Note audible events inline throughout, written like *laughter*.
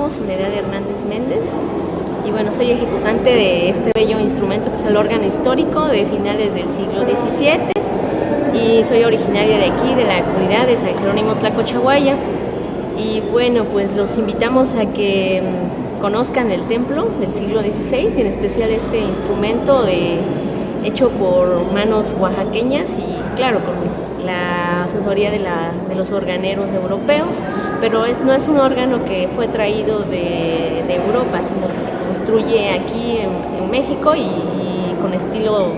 llamo Soledad Hernández Méndez. Y bueno, soy ejecutante de este bello instrumento que es el órgano histórico de finales del siglo XVII y soy originaria de aquí, de la comunidad de San Jerónimo Tlacochahuaya. Y bueno, pues los invitamos a que mm, conozcan el templo del siglo XVI y en especial este instrumento de, hecho por manos oaxaqueñas y claro, con la asesoría de, los organeros europeos, pero no es un órgano que fue traído de, Europa, sino que se construye aquí en, México y, con estilo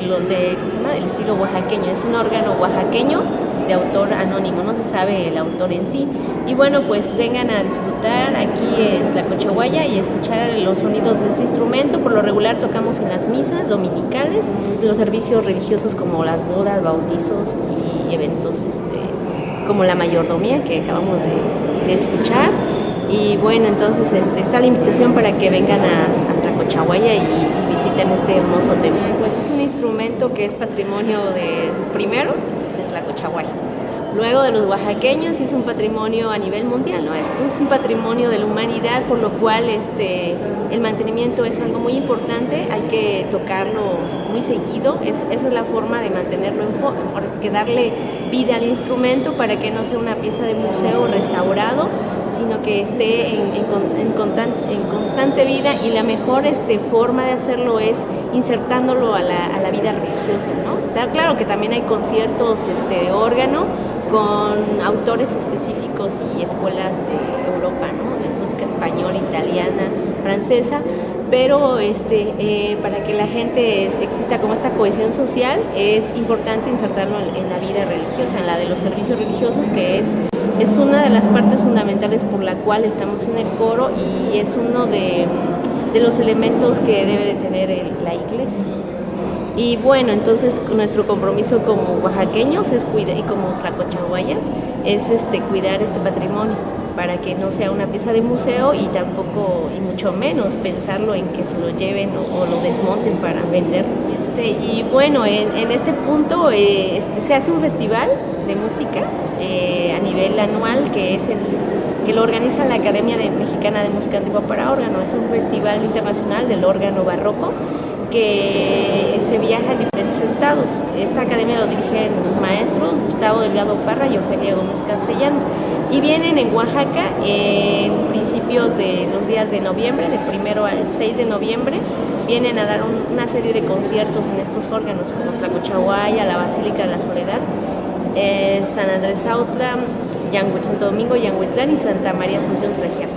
de, lo, de el estilo oaxaqueño. Es un órgano oaxaqueño de autor anónimo, no se sabe el autor en sí. Y bueno, pues vengan a disfrutar aquí en Tlacochahuaya y escuchar los sonidos de este instrumento. Por lo regular tocamos en las misas dominicales, los servicios religiosos como las bodas, bautizos y eventos este, como la mayordomía que acabamos de, escuchar. Y bueno, entonces este, está la invitación para que vengan a, a Tlacochahuaya y, y visiten este hermoso templo. Pues es un instrumento que es patrimonio de primero Tlacochahuay. Luego de los oaxaqueños es un patrimonio a nivel mundial, ¿no? es, es, un patrimonio de la humanidad, por lo cual este, el mantenimiento es algo muy importante, hay que tocarlo muy seguido, es, esa es la forma de mantenerlo en por que darle vida al instrumento para que no sea una pieza de museo restaurado, sino que esté en, en, constante vida y la mejor este, forma de hacerlo es insertándolo a la, vida religiosa. Claro que también hay conciertos este, de órgano con autores específicos y escuelas de Europa, ¿no? es música española, italiana, francesa, pero este, eh, para que la gente exista como esta cohesión social es importante insertarlo en la vida religiosa, en la de los servicios religiosos, que es es una de las partes fundamentales por la cual estamos en el coro y es uno de, los elementos que debe de tener la iglesia. Y bueno, entonces nuestro compromiso como oaxaqueños es cuidar, y como tlacochahuaya es este, cuidar este patrimonio para que no sea una pieza de museo y tampoco, y mucho menos, pensarlo en que se lo lleven o, lo desmonten para vender. Este, y bueno, en, este punto eh, este, se hace un festival de música eh, a nivel anual que es el que lo organiza la Academia Mexicana de Música Antigua para Órgano. Es un festival internacional del órgano barroco que se viaja a diferentes estados. Esta academia lo dirigen los maestros Gustavo Delgado Parra y Ofelia Gómez Castellanos. Y vienen en Oaxaca en principios de los días de noviembre, del primero al 6 de noviembre, vienen a dar una serie de conciertos en estos órganos, como Tlacochahuaya, la Basílica de la Soledad, eh, San Andrés Autla, Santo Domingo, Yanguitlán y Santa María Asunción Trejera.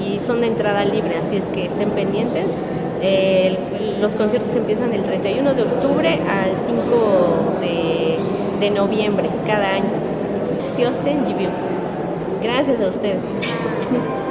Y son de entrada libre, así es que estén pendientes. los conciertos empiezan el 31 de octubre al 5 de, noviembre cada año. Gracias a ustedes. *laughs*